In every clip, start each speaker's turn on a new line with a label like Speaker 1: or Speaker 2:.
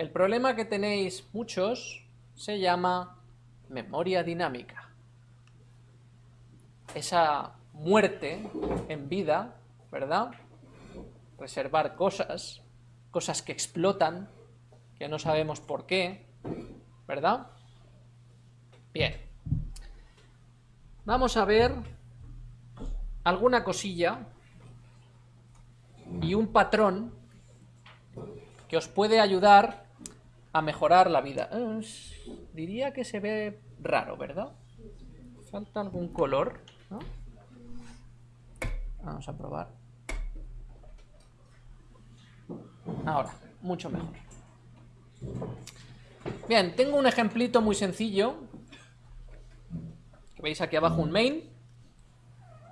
Speaker 1: el problema que tenéis muchos se llama memoria dinámica. Esa muerte en vida, ¿verdad? Reservar cosas, cosas que explotan, que no sabemos por qué, ¿verdad? Bien. Vamos a ver alguna cosilla y un patrón que os puede ayudar a mejorar la vida. diría que se ve raro, ¿verdad? Falta algún color, Vamos a probar. Ahora, mucho mejor. Bien, tengo un ejemplito muy sencillo. Veis aquí abajo un main.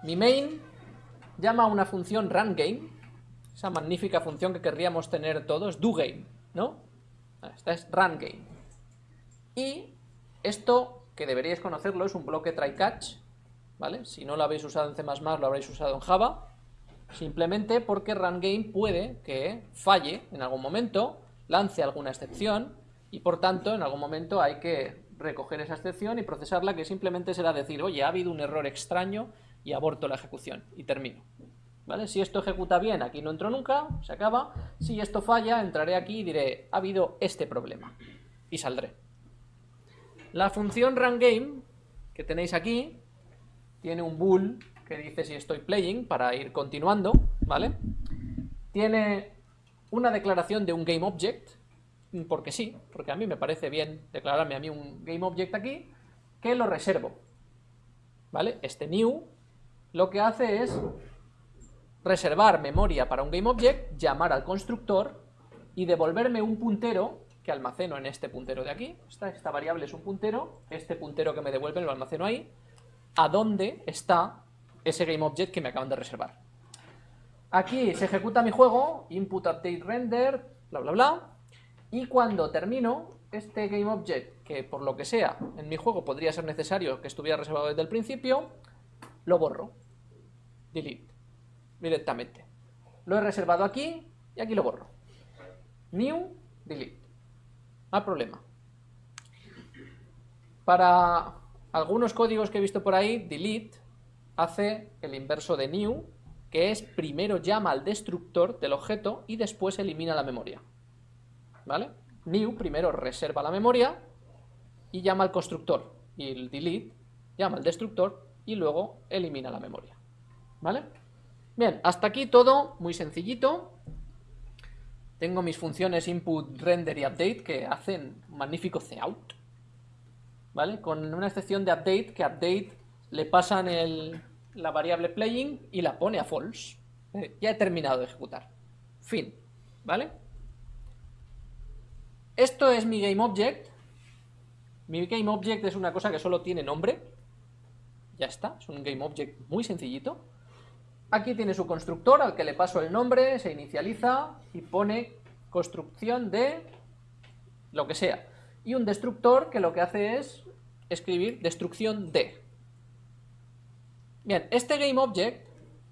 Speaker 1: Mi main llama a una función runGame, esa magnífica función que querríamos tener todos, doGame, ¿no? Esta es runGame. Y esto, que deberíais conocerlo, es un bloque try-catch, ¿vale? Si no lo habéis usado en C++, lo habréis usado en Java, simplemente porque runGame puede que falle en algún momento, lance alguna excepción, y por tanto en algún momento hay que recoger esa excepción y procesarla, que simplemente será decir, oye, ha habido un error extraño y aborto la ejecución y termino. ¿Vale? Si esto ejecuta bien, aquí no entro nunca, se acaba. Si esto falla, entraré aquí y diré, ha habido este problema. Y saldré. La función runGame que tenéis aquí tiene un bool que dice si estoy playing para ir continuando, ¿vale? Tiene una declaración de un GameObject, porque sí, porque a mí me parece bien declararme a mí un GameObject aquí, que lo reservo, ¿vale? Este new lo que hace es reservar memoria para un GameObject, llamar al constructor y devolverme un puntero que almaceno en este puntero de aquí. Esta, variable es un puntero, este puntero que me devuelve lo almaceno ahí, a dónde está ese GameObject que me acaban de reservar. Aquí se ejecuta mi juego, input, update, render, bla, bla, bla, y cuando termino, este GameObject, que por lo que sea en mi juego podría ser necesario que estuviera reservado desde el principio, lo borro. Delete. Directamente. Lo he reservado aquí y aquí lo borro. New, delete. No hay problema. Para algunos códigos que he visto por ahí, delete hace el inverso de new, que es primero llama al destructor del objeto y después elimina la memoria. ¿Vale? New primero reserva la memoria y llama al constructor. Y el delete llama al destructor y luego elimina la memoria. ¿Vale? Bien, hasta aquí todo muy sencillito. Tengo mis funciones input, render y update que hacen un magnífico cout. ¿Vale? Con una excepción de update, que update le pasan la variable playing y la pone a false. Eh, ya he terminado de ejecutar. Fin. ¿Vale? Esto es mi GameObject. Mi GameObject es una cosa que solo tiene nombre. Ya está, es un GameObject muy sencillito. Aquí tiene su constructor al que le paso el nombre, se inicializa y pone construcción de lo que sea. Y un destructor que lo que hace es escribir destrucción de. Bien, este GameObject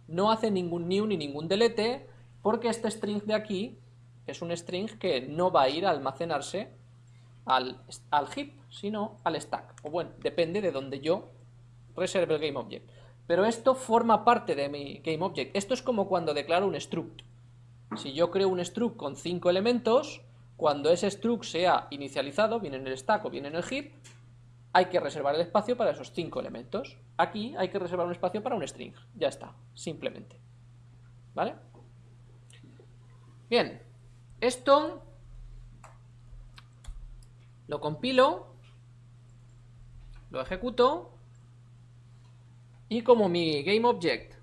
Speaker 1: no hace ningún new ni ningún delete porque este string de aquí es un string que no va a ir a almacenarse al, al heap, sino al stack. O bueno, depende de donde yo reserve el GameObject. Pero esto forma parte de mi GameObject. Esto es como cuando declaro un struct. Si yo creo un struct con cinco elementos, cuando ese struct sea inicializado, viene en el stack o viene en el heap, hay que reservar el espacio para esos cinco elementos. Aquí hay que reservar un espacio para un string. Ya está, simplemente. ¿Vale? Bien, esto lo compilo, lo ejecuto y como mi GameObject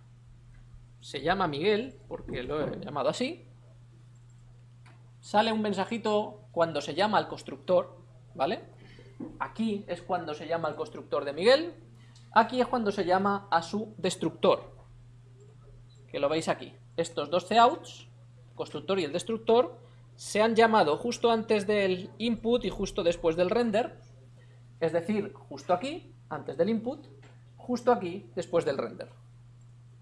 Speaker 1: se llama Miguel, porque lo he llamado así, sale un mensajito cuando se llama al constructor, ¿vale? Aquí es cuando se llama al constructor de Miguel, aquí es cuando se llama a su destructor, que lo veis aquí. Estos dos coutts, constructor y el destructor, se han llamado justo antes del input y justo después del render, es decir, justo aquí, antes del input, justo aquí después del render.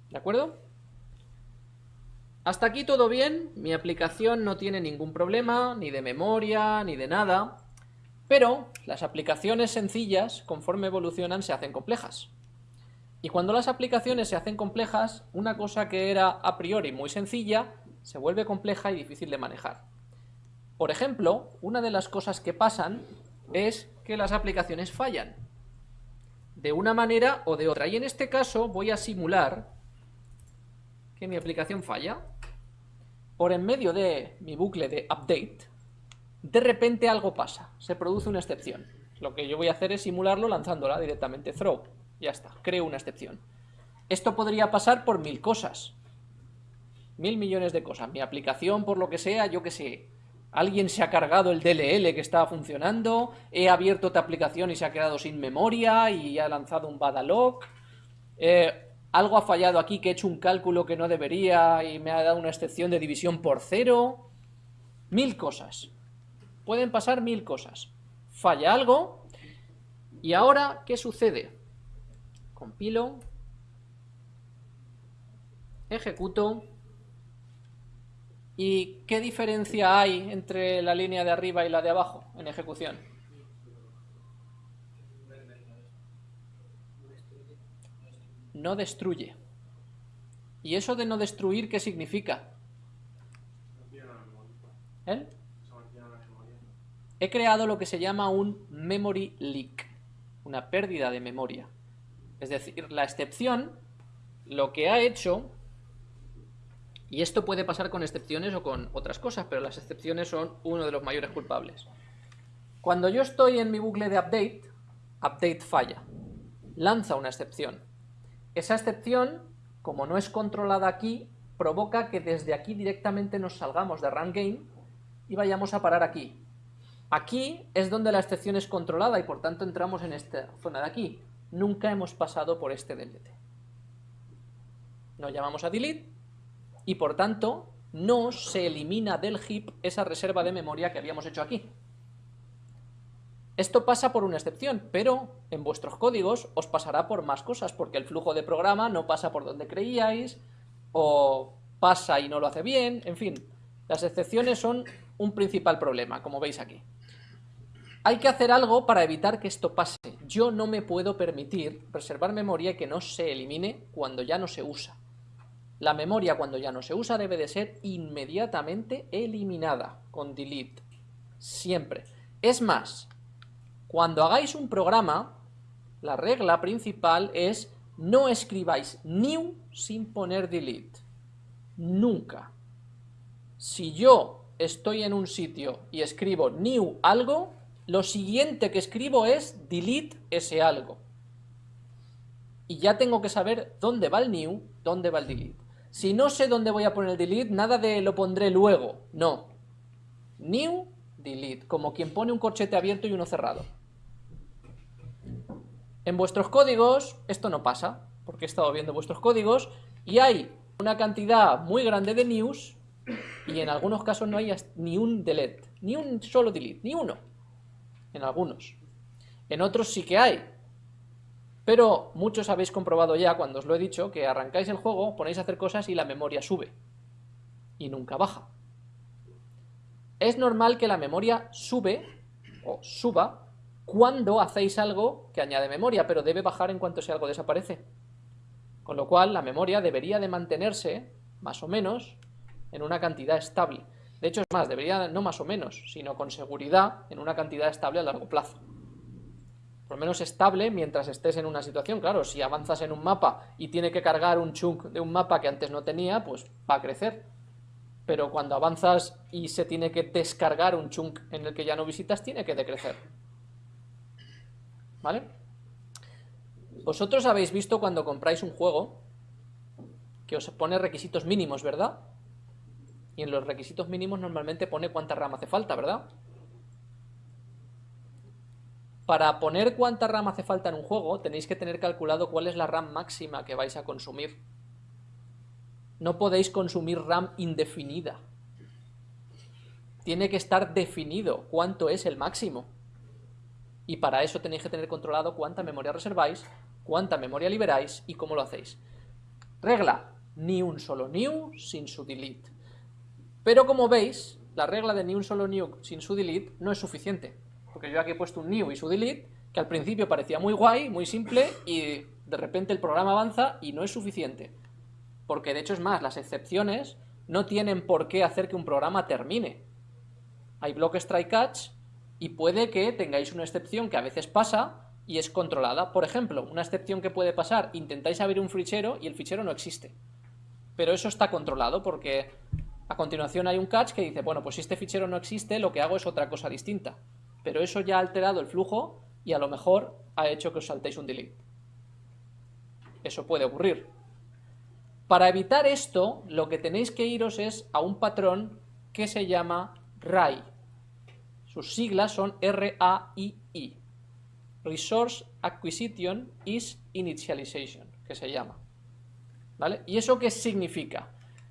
Speaker 1: ¿De acuerdo? Hasta aquí todo bien, mi aplicación no tiene ningún problema, ni de memoria, ni de nada, pero las aplicaciones sencillas, conforme evolucionan, se hacen complejas. Y cuando las aplicaciones se hacen complejas, una cosa que era a priori muy sencilla, se vuelve compleja y difícil de manejar. Por ejemplo, una de las cosas que pasan es que las aplicaciones fallan. De una manera o de otra. Y en este caso voy a simular que mi aplicación falla. Por en medio de mi bucle de update, de repente algo pasa. Se produce una excepción. Lo que yo voy a hacer es simularlo lanzándola directamente throw. Ya está, creo una excepción. Esto podría pasar por mil cosas. Mil millones de cosas. Mi aplicación, por lo que sea, yo que sé, alguien se ha cargado el DLL que estaba funcionando, he abierto otra aplicación y se ha quedado sin memoria y ha lanzado un bad eh, algo ha fallado aquí que he hecho un cálculo que no debería y me ha dado una excepción de división por cero. Mil cosas. Pueden pasar mil cosas. Falla algo. Y ahora, ¿qué sucede? Compilo. Ejecuto. ¿Y qué diferencia hay entre la línea de arriba y la de abajo en ejecución? no destruye. ¿Y eso de no destruir qué significa? ¿Eh? He creado lo que se llama un memory leak, una pérdida de memoria. Es decir, la excepción lo que ha hecho, y esto puede pasar con excepciones o con otras cosas, pero las excepciones son uno de los mayores culpables. Cuando yo estoy en mi bucle de update, update falla, lanza una excepción. Esa excepción, como no es controlada aquí, provoca que desde aquí directamente nos salgamos de run game y vayamos a parar aquí. Aquí es donde la excepción es controlada y por tanto entramos en esta zona de aquí. Nunca hemos pasado por este delete. Nos llamamos a delete y por tanto no se elimina del heap esa reserva de memoria que habíamos hecho aquí. Esto pasa por una excepción, pero en vuestros códigos os pasará por más cosas, porque el flujo de programa no pasa por donde creíais, o pasa y no lo hace bien, en fin. Las excepciones son un principal problema, como veis aquí. Hay que hacer algo para evitar que esto pase. Yo no me puedo permitir reservar memoria que no se elimine cuando ya no se usa. La memoria cuando ya no se usa debe de ser inmediatamente eliminada con delete. Siempre. Es más, cuando hagáis un programa, la regla principal es no escribáis new sin poner delete. Nunca. Si yo estoy en un sitio y escribo new algo, lo siguiente que escribo es delete ese algo. Y ya tengo que saber dónde va el new, dónde va el delete. Si no sé dónde voy a poner el delete, nada de lo pondré luego. No. New, delete. Como quien pone un corchete abierto y uno cerrado. En vuestros códigos esto no pasa, porque he estado viendo vuestros códigos y hay una cantidad muy grande de news y en algunos casos no hay ni un delete, ni un solo delete, ni uno. En algunos. En otros sí que hay. Pero muchos habéis comprobado ya, cuando os lo he dicho, que arrancáis el juego, ponéis a hacer cosas y la memoria sube. Y nunca baja. Es normal que la memoria sube, o suba, cuando hacéis algo que añade memoria, pero debe bajar en cuanto si algo desaparece. Con lo cual, la memoria debería de mantenerse, más o menos, en una cantidad estable. De hecho, es más, debería no más o menos, sino con seguridad en una cantidad estable a largo plazo. Por lo menos estable mientras estés en una situación. Claro, si avanzas en un mapa y tiene que cargar un chunk de un mapa que antes no tenía, pues va a crecer. Pero cuando avanzas y se tiene que descargar un chunk en el que ya no visitas, tiene que decrecer. ¿Vale? Vosotros habéis visto cuando compráis un juego que os pone requisitos mínimos, ¿verdad? Y en los requisitos mínimos normalmente pone cuánta RAM hace falta, ¿verdad? Para poner cuánta RAM hace falta en un juego tenéis que tener calculado cuál es la RAM máxima que vais a consumir. No podéis consumir RAM indefinida. Tiene que estar definido cuánto es el máximo. Y para eso tenéis que tener controlado cuánta memoria reserváis, cuánta memoria liberáis y cómo lo hacéis. Regla, ni un solo new sin su delete. Pero como veis, la regla de ni un solo new sin su delete no es suficiente. Porque yo aquí he puesto un new y su delete, que al principio parecía muy guay, muy simple, y de repente el programa avanza y no es suficiente. Porque de hecho es más, las excepciones no tienen por qué hacer que un programa termine. Hay block strike catch y puede que tengáis una excepción que a veces pasa y es controlada. Por ejemplo, una excepción que puede pasar, intentáis abrir un fichero y el fichero no existe. Pero eso está controlado porque a continuación hay un catch que dice, bueno, pues si este fichero no existe, lo que hago es otra cosa distinta. Pero eso ya ha alterado el flujo y a lo mejor ha hecho que os saltéis un delete. Eso puede ocurrir. Para evitar esto, lo que tenéis que iros es a un patrón que se llama RAI. Sus siglas son R-A-I-I. Resource Acquisition is Initialization, que se llama. ¿Vale? ¿Y eso qué significa?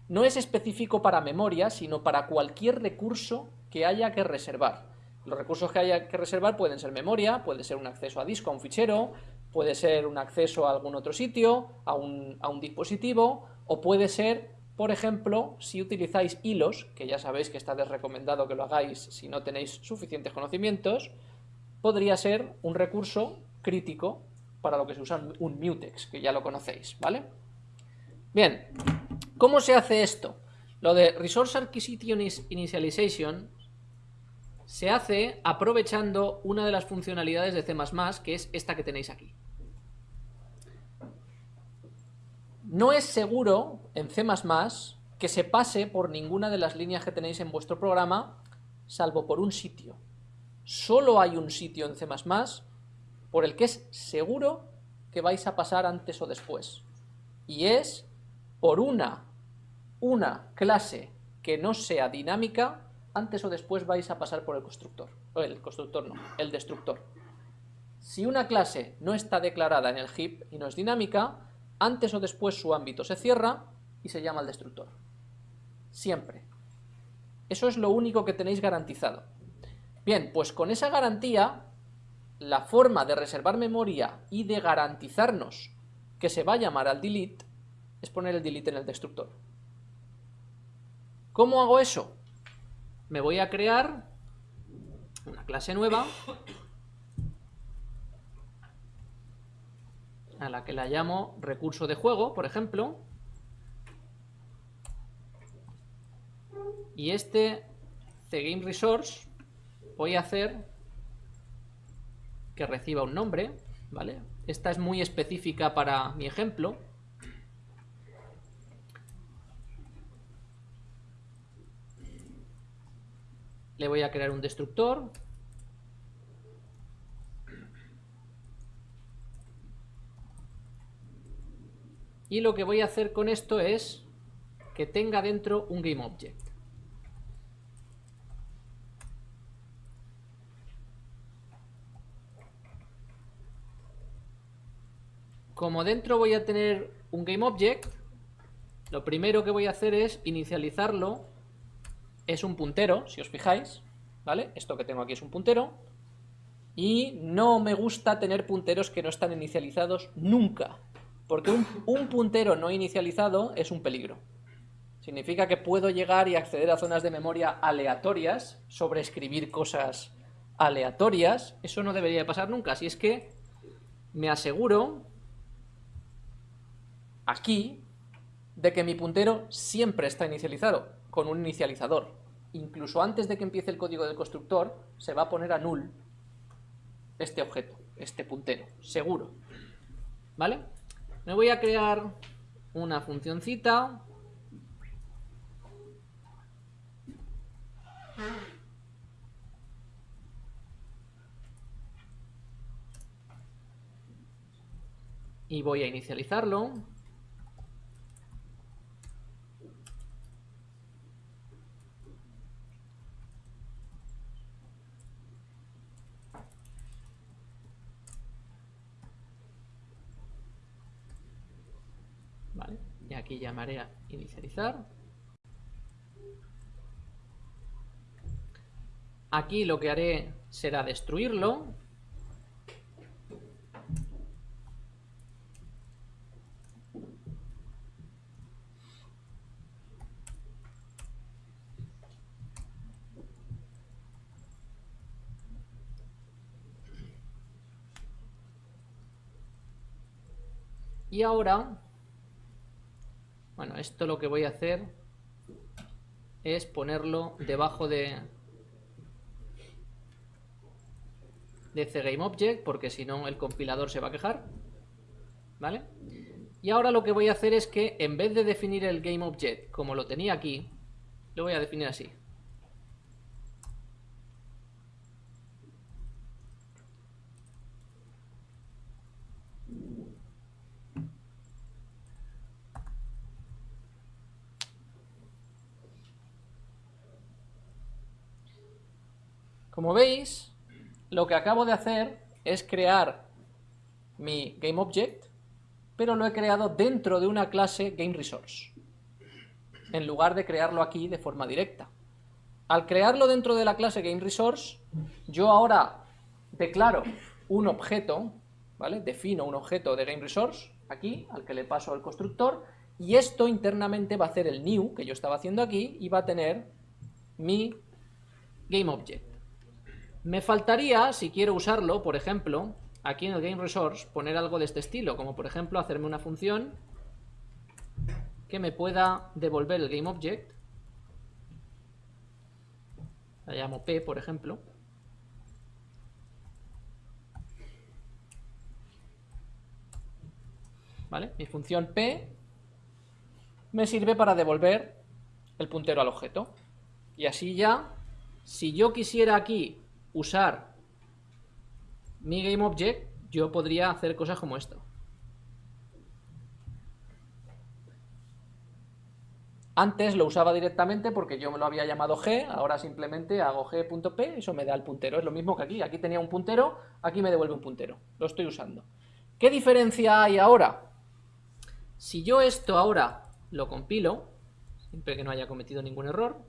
Speaker 1: No es específico para memoria, sino para cualquier recurso que haya que reservar. Los recursos que haya que reservar pueden ser memoria, puede ser un acceso a disco, a un fichero, puede ser un acceso a algún otro sitio, a un, a un dispositivo, o puede ser, por ejemplo, si utilizáis hilos, que ya sabéis que está desrecomendado que lo hagáis si no tenéis suficientes conocimientos, podría ser un recurso crítico para lo que se usa un mutex, que ya lo conocéis, ¿vale? Bien, ¿cómo se hace esto? Lo de Resource Acquisition Initialization se hace aprovechando una de las funcionalidades de C++, que es esta que tenéis aquí. No es seguro en C++ que se pase por ninguna de las líneas que tenéis en vuestro programa, salvo por un sitio. Solo hay un sitio en C++ por el que es seguro que vais a pasar antes o después. Y es por una, una clase que no sea dinámica antes o después vais a pasar por el constructor. O el constructor no, el destructor. Si una clase no está declarada en el heap y no es dinámica, antes o después su ámbito se cierra y se llama el destructor. Siempre. Eso es lo único que tenéis garantizado. Bien, pues con esa garantía, la forma de reservar memoria y de garantizarnos que se va a llamar al delete es poner el delete en el destructor. ¿Cómo hago eso? Me voy a crear una clase nueva a la que la llamo recurso de juego, por ejemplo. Y este CGameResource voy a hacer que reciba un nombre, ¿vale? Esta es muy específica para mi ejemplo. Le voy a crear un destructor. Y lo que voy a hacer con esto es que tenga dentro un GameObject. Como dentro voy a tener un GameObject, lo primero que voy a hacer es inicializarlo es un puntero, si os fijáis, ¿vale? Esto que tengo aquí es un puntero, y no me gusta tener punteros que no están inicializados nunca, porque un, puntero no inicializado es un peligro. Significa que puedo llegar y acceder a zonas de memoria aleatorias, sobreescribir cosas aleatorias, eso no debería pasar nunca, si es que me aseguro aquí de que mi puntero siempre está inicializado con un inicializador. Incluso antes de que empiece el código del constructor, se va a poner a null este objeto, este puntero, seguro. ¿Vale? Me voy a crear una funcioncita. Y voy a inicializarlo. y aquí llamaré a inicializar. Aquí lo que haré será destruirlo. Y ahora bueno, esto lo que voy a hacer es ponerlo debajo de, de CGameObject, porque si no el compilador se va a quejar. ¿Vale? Y ahora lo que voy a hacer es que en vez de definir el GameObject como lo tenía aquí, lo voy a definir así. Como veis, lo que acabo de hacer es crear mi GameObject, pero lo he creado dentro de una clase GameResource, en lugar de crearlo aquí de forma directa. Al crearlo dentro de la clase GameResource, yo ahora declaro un objeto, ¿vale? Defino un objeto de GameResource, aquí, al que le paso el constructor, y esto internamente va a hacer el new, que yo estaba haciendo aquí, y va a tener mi GameObject. Me faltaría, si quiero usarlo, por ejemplo, aquí en el GameResource, poner algo de este estilo, como por ejemplo hacerme una función que me pueda devolver el GameObject. La llamo P, por ejemplo. ¿Vale? Mi función P me sirve para devolver el puntero al objeto. Y así ya, si yo quisiera aquí usar mi GameObject, yo podría hacer cosas como esto. Antes lo usaba directamente porque yo me lo había llamado g, ahora simplemente hago g.p, eso me da el puntero. Es lo mismo que aquí, aquí tenía un puntero, aquí me devuelve un puntero. Lo estoy usando. ¿Qué diferencia hay ahora? Si yo esto ahora lo compilo, siempre que no haya cometido ningún error,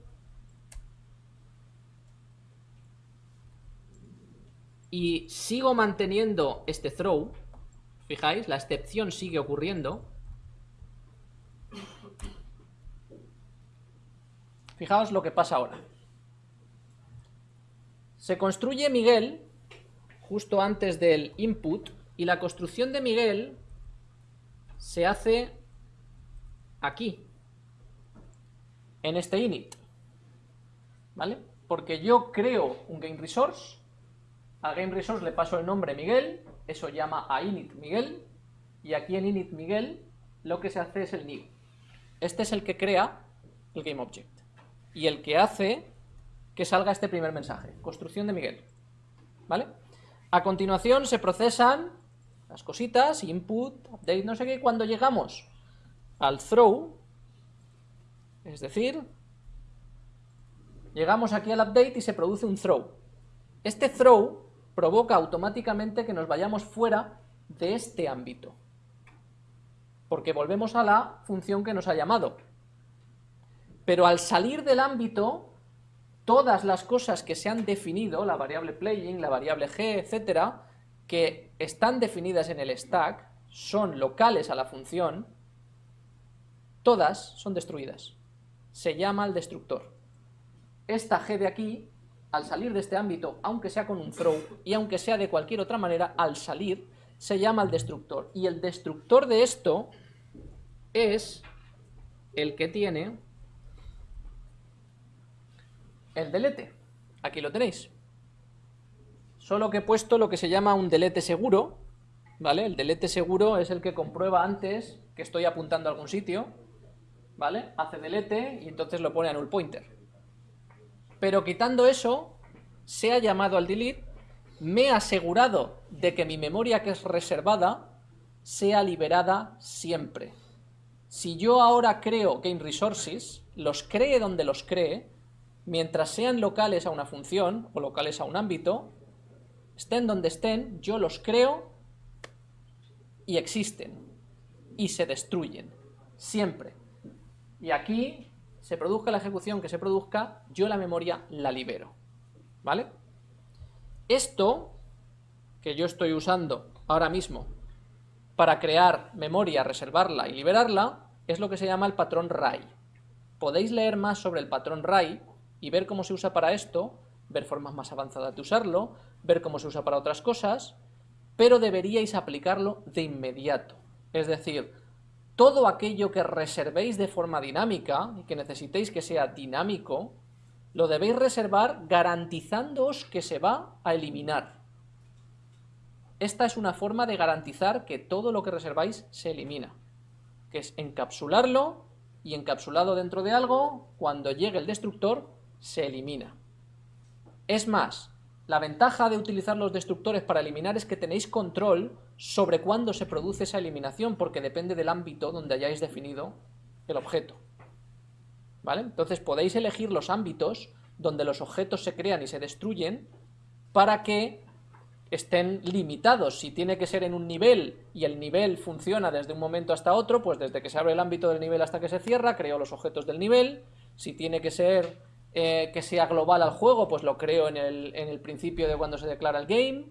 Speaker 1: y sigo manteniendo este throw, fijáis, la excepción sigue ocurriendo. Fijaos lo que pasa ahora. Se construye Miguel justo antes del input y la construcción de Miguel se hace aquí, en este init, ¿vale? Porque yo creo un GameResource al GameResource le paso el nombre Miguel, eso llama a init Miguel, y aquí en init Miguel lo que se hace es el new. Este es el que crea el GameObject y el que hace que salga este primer mensaje, construcción de Miguel. ¿Vale? A continuación se procesan las cositas, input, update, no sé qué, cuando llegamos al throw, es decir, llegamos aquí al update y se produce un throw. Este throw provoca automáticamente que nos vayamos fuera de este ámbito. Porque volvemos a la función que nos ha llamado. Pero al salir del ámbito, todas las cosas que se han definido, la variable playing, la variable g, etcétera, que están definidas en el stack, son locales a la función, todas son destruidas. Se llama el destructor. Esta g de aquí al salir de este ámbito, aunque sea con un throw y aunque sea de cualquier otra manera, al salir se llama el destructor. Y el destructor de esto es el que tiene el delete. Aquí lo tenéis. Solo que he puesto lo que se llama un delete seguro, ¿vale? El delete seguro es el que comprueba antes que estoy apuntando a algún sitio, ¿vale? Hace delete y entonces lo pone a null pointer. Pero quitando eso, se ha llamado al delete, me he asegurado de que mi memoria que es reservada sea liberada siempre. Si yo ahora creo Game Resources, los cree donde los cree, mientras sean locales a una función o locales a un ámbito, estén donde estén, yo los creo y existen y se destruyen, siempre. Y aquí se produzca la ejecución que se produzca, yo la memoria la libero. ¿Vale? Esto que yo estoy usando ahora mismo para crear memoria, reservarla y liberarla, es lo que se llama el patrón RAI. Podéis leer más sobre el patrón RAI y ver cómo se usa para esto, ver formas más avanzadas de usarlo, ver cómo se usa para otras cosas, pero deberíais aplicarlo de inmediato. Es decir, todo aquello que reservéis de forma dinámica y que necesitéis que sea dinámico, lo debéis reservar garantizándoos que se va a eliminar. Esta es una forma de garantizar que todo lo que reserváis se elimina, que es encapsularlo y encapsulado dentro de algo, cuando llegue el destructor, se elimina. Es más, la ventaja de utilizar los destructores para eliminar es que tenéis control sobre cuándo se produce esa eliminación, porque depende del ámbito donde hayáis definido el objeto. ¿Vale? Entonces podéis elegir los ámbitos donde los objetos se crean y se destruyen para que estén limitados. Si tiene que ser en un nivel y el nivel funciona desde un momento hasta otro, pues desde que se abre el ámbito del nivel hasta que se cierra, creo los objetos del nivel. Si tiene que ser eh, que sea global al juego, pues lo creo en el, en el principio de cuando se declara el game.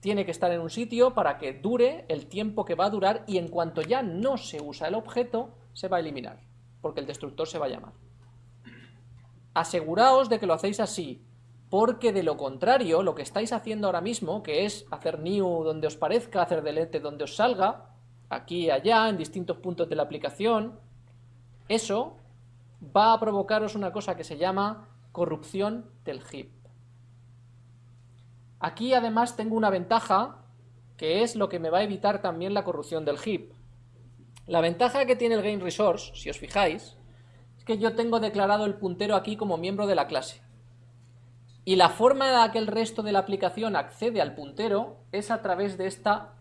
Speaker 1: Tiene que estar en un sitio para que dure el tiempo que va a durar y en cuanto ya no se usa el objeto, se va a eliminar, porque el destructor se va a llamar. Aseguraos de que lo hacéis así, porque de lo contrario, lo que estáis haciendo ahora mismo, que es hacer new donde os parezca, hacer delete donde os salga, aquí y allá, en distintos puntos de la aplicación, eso va a provocaros una cosa que se llama corrupción del heap. Aquí además tengo una ventaja, que es lo que me va a evitar también la corrupción del heap. La ventaja que tiene el Game Resource, si os fijáis, es que yo tengo declarado el puntero aquí como miembro de la clase. Y la forma en la que el resto de la aplicación accede al puntero es a través de esta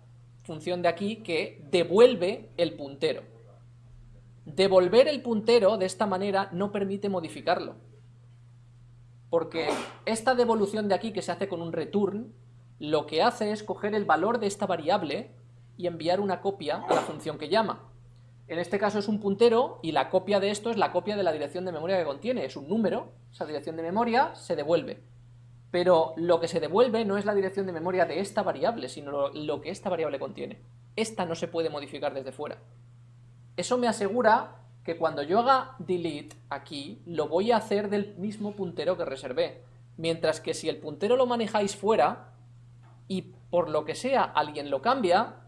Speaker 1: función de aquí que devuelve el puntero. Devolver el puntero de esta manera no permite modificarlo. Porque esta devolución de aquí que se hace con un return, lo que hace es coger el valor de esta variable y enviar una copia a la función que llama. En este caso es un puntero y la copia de esto es la copia de la dirección de memoria que contiene. Es un número, esa dirección de memoria se devuelve. Pero lo que se devuelve no es la dirección de memoria de esta variable, sino lo, que esta variable contiene. Esta no se puede modificar desde fuera. Eso me asegura que cuando yo haga delete aquí, lo voy a hacer del mismo puntero que reservé. Mientras que si el puntero lo manejáis fuera, y por lo que sea alguien lo cambia,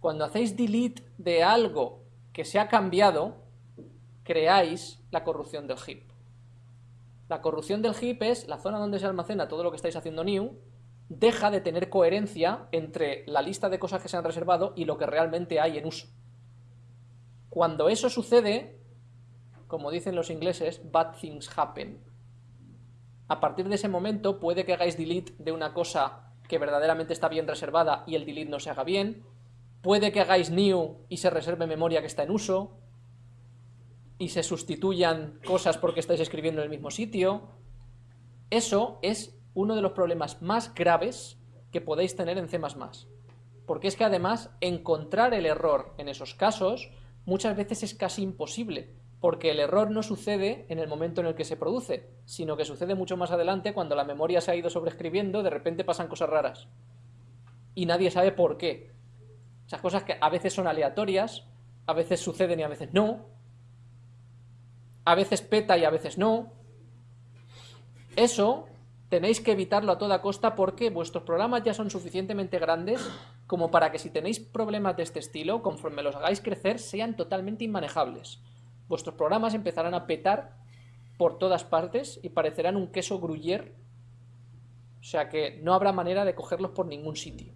Speaker 1: cuando hacéis delete de algo que se ha cambiado, creáis la corrupción del heap. La corrupción del heap es la zona donde se almacena todo lo que estáis haciendo new, deja de tener coherencia entre la lista de cosas que se han reservado y lo que realmente hay en uso. Cuando eso sucede, como dicen los ingleses, bad things happen. A partir de ese momento puede que hagáis delete de una cosa que verdaderamente está bien reservada y el delete no se haga bien, puede que hagáis new y se reserve memoria que está en uso, y se sustituyan cosas porque estáis escribiendo en el mismo sitio. Eso es uno de los problemas más graves que podéis tener en C++. Porque es que además encontrar el error en esos casos muchas veces es casi imposible, porque el error no sucede en el momento en el que se produce, sino que sucede mucho más adelante cuando la memoria se ha ido sobreescribiendo, de repente pasan cosas raras. Y nadie sabe por qué. Esas cosas que a veces son aleatorias, a veces suceden y a veces no, a veces peta y a veces no. Eso tenéis que evitarlo a toda costa porque vuestros programas ya son suficientemente grandes como para que si tenéis problemas de este estilo, conforme los hagáis crecer, sean totalmente inmanejables. Vuestros programas empezarán a petar por todas partes y parecerán un queso gruyere, o sea que no habrá manera de cogerlos por ningún sitio.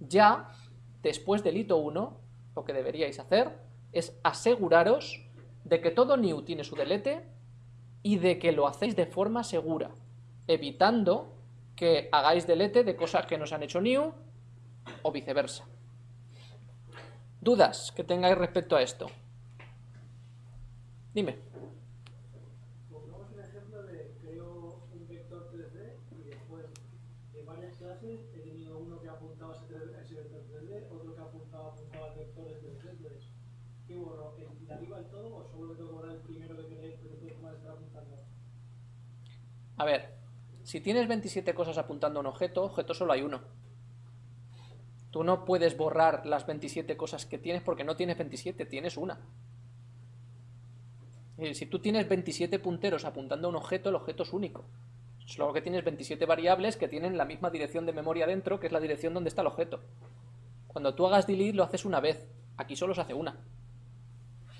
Speaker 1: Ya, después del hito 1, lo que deberíais hacer es aseguraros de que todo new tiene su delete y de que lo hacéis de forma segura, evitando que hagáis delete de cosas que nos han hecho new o viceversa. ¿Dudas que tengáis respecto a esto? Dime. A ver, si tienes 27 cosas apuntando a un objeto, objeto solo hay uno. Tú no puedes borrar las 27 cosas que tienes porque no tienes 27, tienes una. si tú tienes 27 punteros apuntando a un objeto, el objeto es único. Solo que tienes 27 variables que tienen la misma dirección de memoria dentro, que es la dirección donde está el objeto. Cuando tú hagas delete lo haces una vez, aquí solo se hace una.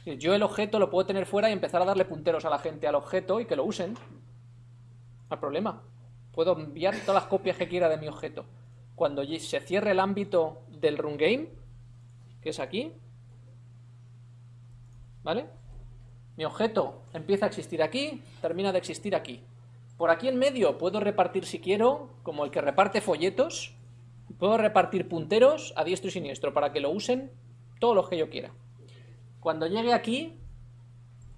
Speaker 1: Yo el objeto lo puedo tener fuera y empezar a darle punteros a la gente al objeto y que lo usen. No hay problema. Puedo enviar todas las copias que quiera de mi objeto. Cuando se cierre el ámbito del run game, que es aquí, ¿vale? Mi objeto empieza a existir aquí, termina de existir aquí. Por aquí en medio puedo repartir si quiero, como el que reparte folletos, puedo repartir punteros a diestro y siniestro para que lo usen todos los que yo quiera. Cuando llegue aquí,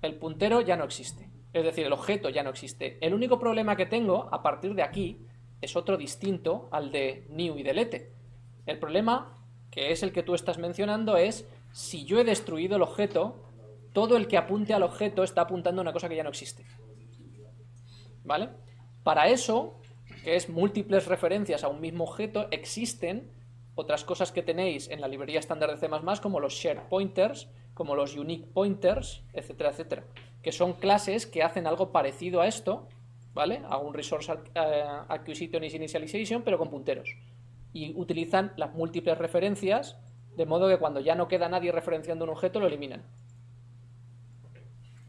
Speaker 1: el puntero ya no existe. Es decir, el objeto ya no existe. El único problema que tengo a partir de aquí es otro distinto al de new y delete. El problema, que es el que tú estás mencionando, es si yo he destruido el objeto, todo el que apunte al objeto está apuntando a una cosa que ya no existe. ¿Vale? Para eso, que es múltiples referencias a un mismo objeto, existen otras cosas que tenéis en la librería estándar de C++ como los shared pointers, como los unique pointers, etcétera, etcétera, que son clases que hacen algo parecido a esto, ¿vale? A un resource eh, acquisition initialization, pero con punteros. Y utilizan las múltiples referencias, de modo que cuando ya no queda nadie referenciando un objeto, lo eliminan.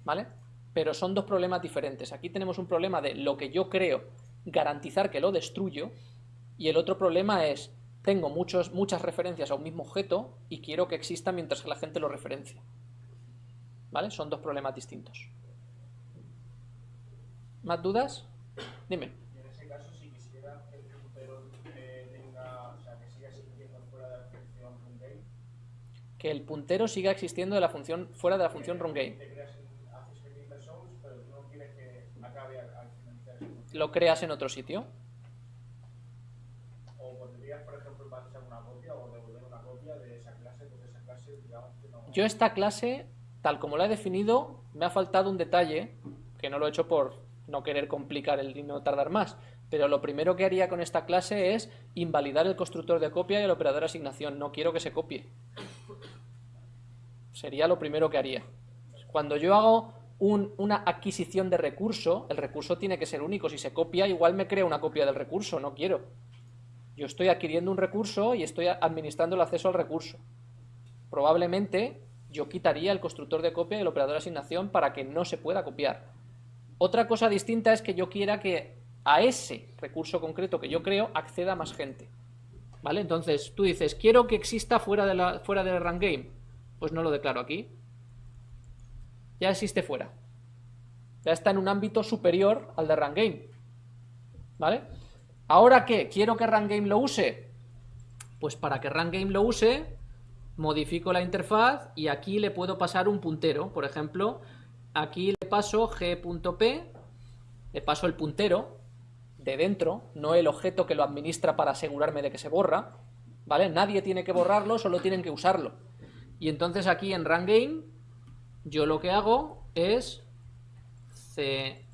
Speaker 1: ¿Vale? Pero son dos problemas diferentes. Aquí tenemos un problema de lo que yo creo, garantizar que lo destruyo, y el otro problema es tengo muchos, muchas referencias a un mismo objeto y quiero que exista mientras que la gente lo referencia. ¿Vale? Son dos problemas distintos. ¿Más dudas? Dime.
Speaker 2: en ese caso, si quisiera que el puntero eh, tenga, o sea, que siga existiendo fuera de la función runGame.
Speaker 1: Que el puntero siga existiendo de la función, fuera de la función runGame.
Speaker 2: Te creas, haces el pero tú no quieres que acabe al finalizar
Speaker 1: Lo creas en otro sitio. Yo esta clase, tal como la he definido, me ha faltado un detalle, que no lo he hecho por no querer complicar el y no tardar más, pero lo primero que haría con esta clase es invalidar el constructor de copia y el operador de asignación. No quiero que se copie. Sería lo primero que haría. Cuando yo hago una adquisición de recurso, el recurso tiene que ser único. Si se copia, igual me crea una copia del recurso. No quiero. Yo estoy adquiriendo un recurso y estoy administrando el acceso al recurso probablemente yo quitaría el constructor de copia y el operador de asignación para que no se pueda copiar. Otra cosa distinta es que yo quiera que a ese recurso concreto que yo creo acceda más gente. ¿Vale? Entonces tú dices, quiero que exista fuera de la fuera del run game. Pues no lo declaro aquí. Ya existe fuera. Ya está en un ámbito superior al de run game. ¿Vale? ¿Ahora qué? ¿Quiero que run game lo use? Pues para que run game lo use, modifico la interfaz y aquí le puedo pasar un puntero. Por ejemplo, aquí le paso g.p, le paso el puntero de dentro, no el objeto que lo administra para asegurarme de que se borra, ¿vale? Nadie tiene que borrarlo, solo tienen que usarlo. Y entonces aquí en RunGame yo lo que hago es c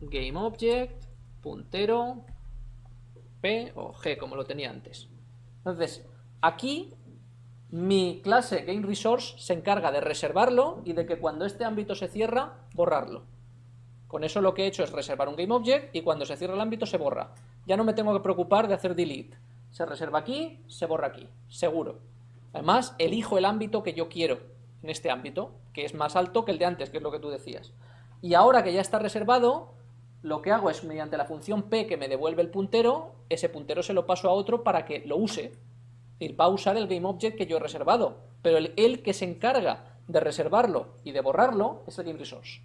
Speaker 1: GameObject, puntero, p o g como lo tenía antes. Entonces, aquí mi clase GameResource se encarga de reservarlo y de que cuando este ámbito se cierra, borrarlo. Con eso lo que he hecho es reservar un GameObject y cuando se cierra el ámbito se borra. Ya no me tengo que preocupar de hacer delete. Se reserva aquí, se borra aquí, seguro. Además, elijo el ámbito que yo quiero en este ámbito, que es más alto que el de antes, que es lo que tú decías. Y ahora que ya está reservado, lo que hago es mediante la función p que me devuelve el puntero, ese puntero se lo paso a otro para que lo use va a usar el GameObject que yo he reservado, pero el, que se encarga de reservarlo y de borrarlo es el GameResource.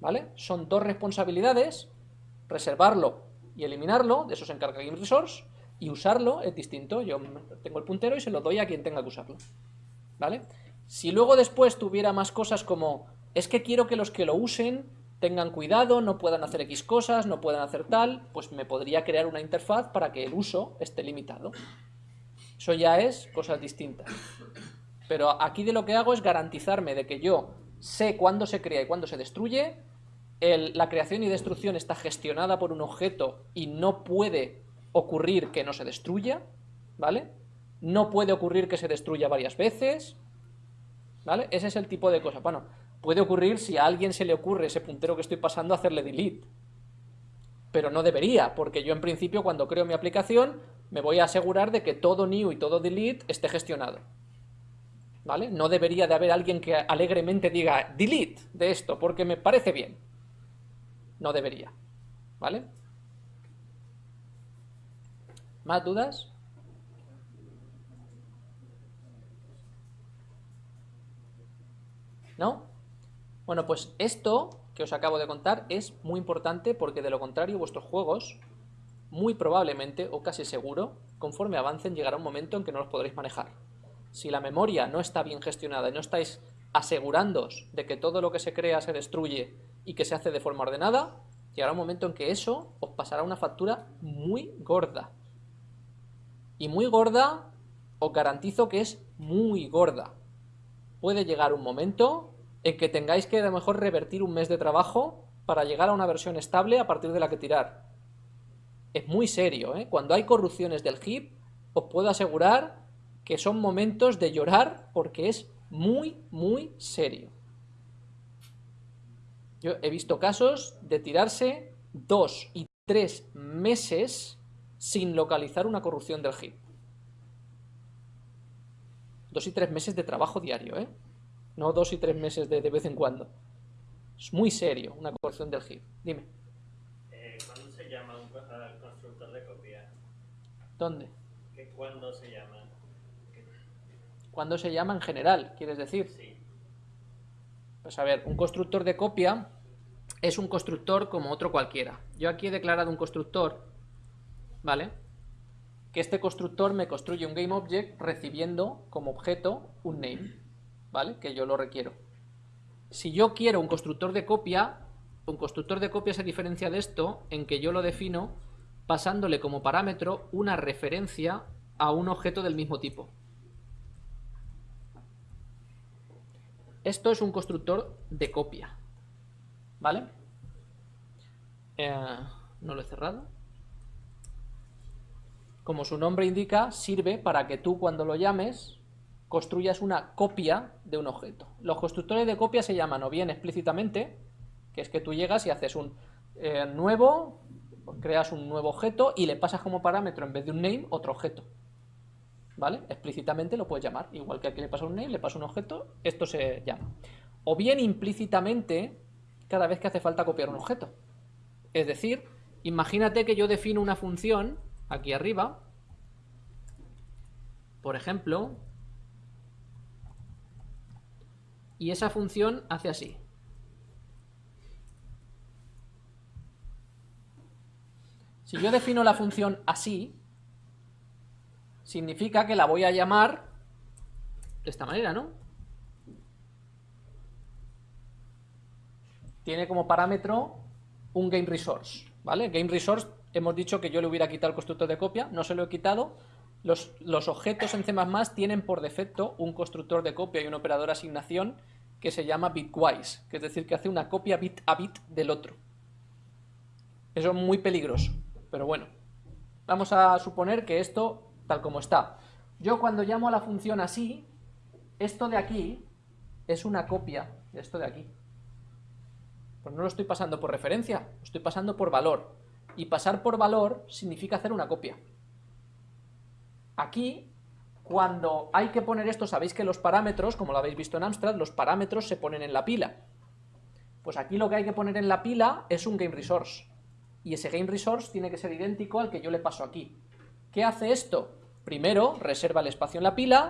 Speaker 1: ¿Vale? Son dos responsabilidades, reservarlo y eliminarlo, de eso se encarga GameResource, y usarlo es distinto, yo tengo el puntero y se lo doy a quien tenga que usarlo. ¿Vale? Si luego después tuviera más cosas como, es que quiero que los que lo usen tengan cuidado, no puedan hacer X cosas, no puedan hacer tal, pues me podría crear una interfaz para que el uso esté limitado. Eso ya es cosas distintas. Pero aquí de lo que hago es garantizarme de que yo sé cuándo se crea y cuándo se destruye, la creación y destrucción está gestionada por un objeto y no puede ocurrir que no se destruya, ¿vale? No puede ocurrir que se destruya varias veces, ¿vale? Ese es el tipo de cosas. Bueno, puede ocurrir si a alguien se le ocurre ese puntero que estoy pasando hacerle delete, pero no debería, porque yo en principio cuando creo mi aplicación me voy a asegurar de que todo new y todo delete esté gestionado. ¿Vale? No debería de haber alguien que alegremente diga delete de esto porque me parece bien. No debería. ¿Vale? ¿Más dudas? ¿No? Bueno, pues esto que os acabo de contar es muy importante porque de lo contrario vuestros juegos, muy probablemente o casi seguro, conforme avancen llegará un momento en que no los podréis manejar. Si la memoria no está bien gestionada y no estáis asegurándoos de que todo lo que se crea se destruye y que se hace de forma ordenada, llegará un momento en que eso os pasará una factura muy gorda. Y muy gorda, os garantizo que es muy gorda. Puede llegar un momento en que tengáis que a lo mejor revertir un mes de trabajo para llegar a una versión estable a partir de la que tirar. Es muy serio, ¿eh? Cuando hay corrupciones del HIP, os puedo asegurar que son momentos de llorar porque es muy, muy serio. Yo he visto casos de tirarse dos y tres meses sin localizar una corrupción del HIP. Dos y tres meses de trabajo diario, ¿eh? no dos y tres meses de, de vez en cuando. Es muy serio una corrección del HIP. Dime.
Speaker 3: Eh, ¿Cuándo se llama un constructor de copia?
Speaker 1: ¿Dónde?
Speaker 3: ¿Qué, ¿Cuándo se llama?
Speaker 1: ¿Cuándo se llama en general, quieres decir?
Speaker 3: Sí.
Speaker 1: Pues a ver, un constructor de copia es un constructor como otro cualquiera. Yo aquí he declarado un constructor, ¿vale? Que este constructor me construye un GameObject recibiendo como objeto un name. ¿vale? Que yo lo requiero. Si yo quiero un constructor de copia, un constructor de copia se diferencia de esto en que yo lo defino pasándole como parámetro una referencia a un objeto del mismo tipo. Esto es un constructor de copia, ¿vale? Eh, no lo he cerrado. Como su nombre indica, sirve para que tú cuando lo llames construyas una copia de un objeto. Los constructores de copia se llaman o bien explícitamente, que es que tú llegas y haces un eh, nuevo, creas un nuevo objeto y le pasas como parámetro en vez de un name otro objeto. ¿Vale? Explícitamente lo puedes llamar, igual que aquí le pasa un name, le pasa un objeto, esto se llama. O bien implícitamente cada vez que hace falta copiar un objeto. Es decir, imagínate que yo defino una función aquí arriba, por ejemplo, y esa función hace así. Si yo defino la función así, significa que la voy a llamar de esta manera, ¿no? Tiene como parámetro un GameResource, ¿vale? GameResource, hemos dicho que yo le hubiera quitado el constructor de copia, no se lo he quitado, los, objetos en C++ tienen por defecto un constructor de copia y un operador de asignación que se llama bitwise, que es decir, que hace una copia bit a bit del otro. Eso es muy peligroso, pero bueno. Vamos a suponer que esto, tal como está. Yo cuando llamo a la función así, esto de aquí es una copia de esto de aquí. Pues no lo estoy pasando por referencia, lo estoy pasando por valor. Y pasar por valor significa hacer una copia. Aquí, cuando hay que poner esto, sabéis que los parámetros, como lo habéis visto en Amstrad, los parámetros se ponen en la pila. Pues aquí lo que hay que poner en la pila es un GameResource. Y ese GameResource tiene que ser idéntico al que yo le paso aquí. ¿Qué hace esto? Primero, reserva el espacio en la pila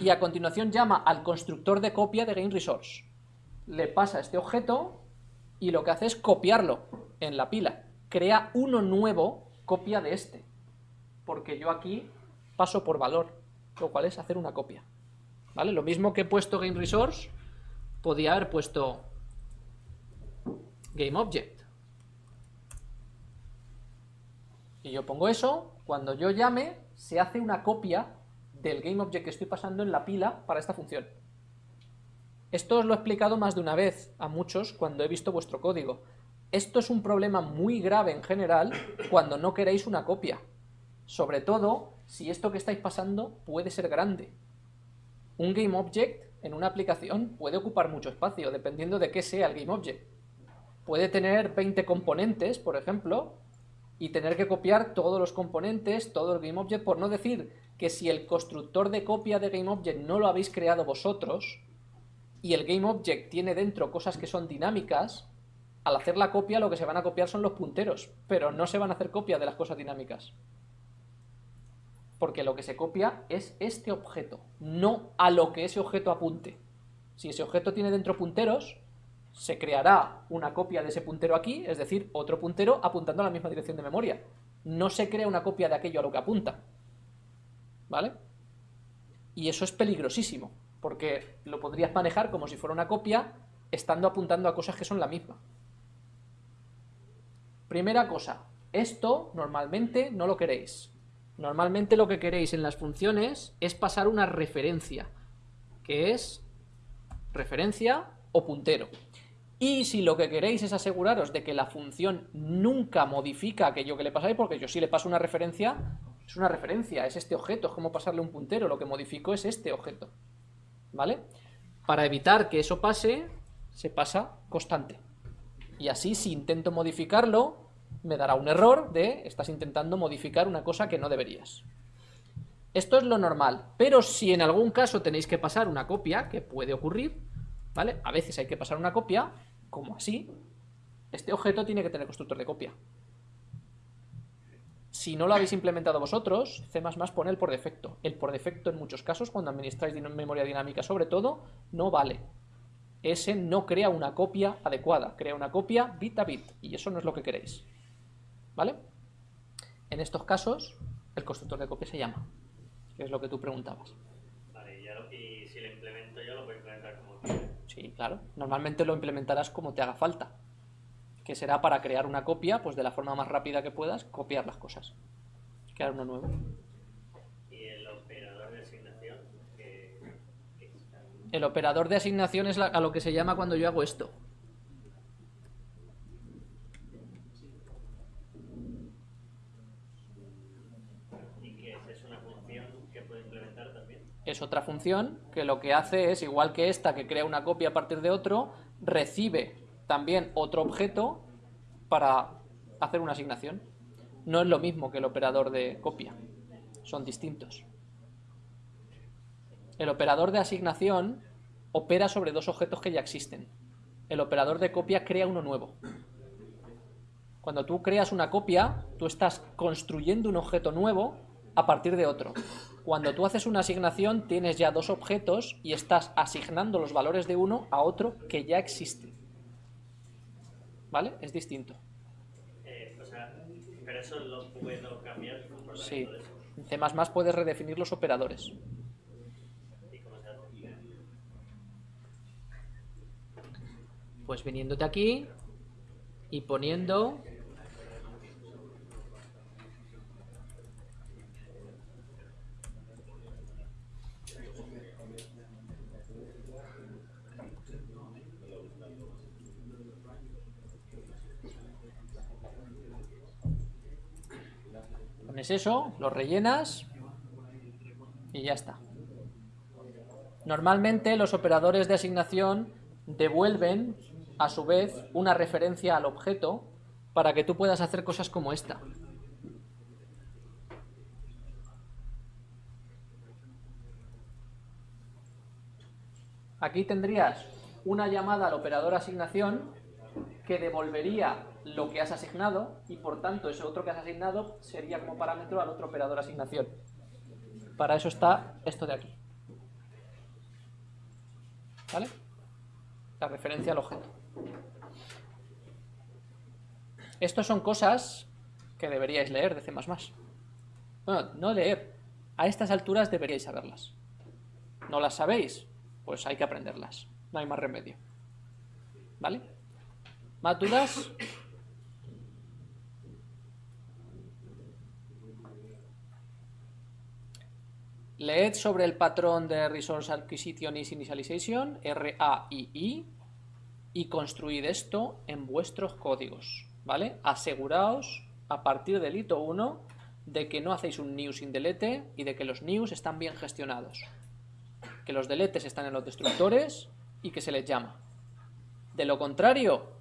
Speaker 1: y a continuación llama al constructor de copia de GameResource. Le pasa este objeto y lo que hace es copiarlo en la pila. Crea uno nuevo copia de este. Porque yo aquí paso por valor, lo cual es hacer una copia. ¿Vale? Lo mismo que he puesto GameResource, podía haber puesto GameObject. Y yo pongo eso, cuando yo llame, se hace una copia del GameObject que estoy pasando en la pila para esta función. Esto os lo he explicado más de una vez a muchos cuando he visto vuestro código. Esto es un problema muy grave en general cuando no queréis una copia. Sobre todo si esto que estáis pasando puede ser grande. Un GameObject en una aplicación puede ocupar mucho espacio, dependiendo de qué sea el GameObject. Puede tener 20 componentes, por ejemplo, y tener que copiar todos los componentes, todo el GameObject, por no decir que si el constructor de copia de GameObject no lo habéis creado vosotros y el GameObject tiene dentro cosas que son dinámicas, al hacer la copia lo que se van a copiar son los punteros, pero no se van a hacer copia de las cosas dinámicas. Porque lo que se copia es este objeto, no a lo que ese objeto apunte. Si ese objeto tiene dentro punteros, se creará una copia de ese puntero aquí, es decir, otro puntero apuntando a la misma dirección de memoria. No se crea una copia de aquello a lo que apunta. ¿Vale? Y eso es peligrosísimo, porque lo podrías manejar como si fuera una copia, estando apuntando a cosas que son la misma. Primera cosa, esto normalmente no lo queréis. Normalmente lo que queréis en las funciones es pasar una referencia, que es referencia o puntero. Y si lo que queréis es aseguraros de que la función nunca modifica aquello que le pasáis, porque yo si le paso una referencia, es una referencia, es este objeto, es como pasarle un puntero, lo que modifico es este objeto. ¿Vale? Para evitar que eso pase, se pasa constante. Y así si intento modificarlo, me dará un error de estás intentando modificar una cosa que no deberías. Esto es lo normal, pero si en algún caso tenéis que pasar una copia, que puede ocurrir, ¿vale? A veces hay que pasar una copia, como así, este objeto tiene que tener constructor de copia. Si no lo habéis implementado vosotros, C++ pone el por defecto. El por defecto en muchos casos, cuando administráis memoria dinámica sobre todo, no vale. Ese no crea una copia adecuada, crea una copia bit a bit, y eso no es lo que queréis. ¿Vale? En estos casos, el constructor de copia se llama, que es lo que tú preguntabas.
Speaker 3: Vale, y, ya lo- y si lo implemento yo, lo puedo implementar como
Speaker 1: Sí, claro. Normalmente lo implementarás como te haga falta. Que será para crear una copia, pues de la forma más rápida que puedas, copiar las cosas. Crear uno nuevo.
Speaker 3: Y el operador de asignación,
Speaker 1: El operador de asignación es la- a lo que se llama cuando yo hago esto.
Speaker 3: y que es una función que puedo implementar también.
Speaker 1: Es otra función que lo que hace es, igual que esta que crea una copia a partir de otro, recibe también otro objeto para hacer una asignación. No es lo mismo que el operador de copia. Son distintos. El operador de asignación opera sobre dos objetos que ya existen. El operador de copia crea uno nuevo. Cuando tú creas una copia, tú estás construyendo un objeto nuevo a partir de otro. Cuando tú haces una asignación, tienes ya dos objetos y estás asignando los valores de uno a otro que ya existe. ¿Vale? Es distinto.
Speaker 3: Eh, o sea, pero eso lo puedo cambiar
Speaker 1: Sí. En C++ puedes redefinir los operadores. Pues viniéndote aquí y poniendo pones eso, lo rellenas y ya está. Normalmente los operadores de asignación devuelven a su vez una referencia al objeto para que tú puedas hacer cosas como esta. Aquí tendrías una llamada al operador asignación que devolvería lo que has asignado y por tanto ese otro que has asignado sería como parámetro al otro operador asignación. Para eso está esto de aquí. ¿Vale? La referencia al objeto. Estos son cosas que deberíais leer de C++. Bueno, no leer. A estas alturas deberíais saberlas. ¿No las sabéis? Pues hay que aprenderlas. No hay más remedio. ¿Vale? ¿Más Leed sobre el patrón de Resource Acquisition is Initialization, RAII, y construid esto en vuestros códigos, ¿vale? Aseguraos, a partir del hito 1, de que no hacéis un new sin delete y de que los news están bien gestionados. Que los deletes están en los destructores y que se les llama. De lo contrario,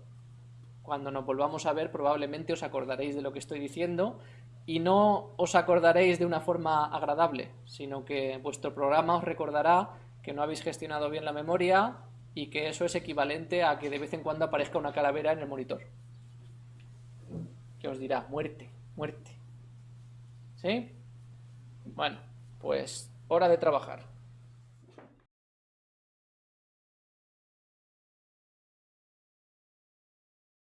Speaker 1: Cuando nos volvamos a ver probablemente os acordaréis de lo que estoy diciendo y no os acordaréis de una forma agradable, sino que vuestro programa os recordará que no habéis gestionado bien la memoria y que eso es equivalente a que de vez en cuando aparezca una calavera en el monitor. Que os dirá, muerte, muerte. ¿Sí? Bueno, pues hora de trabajar.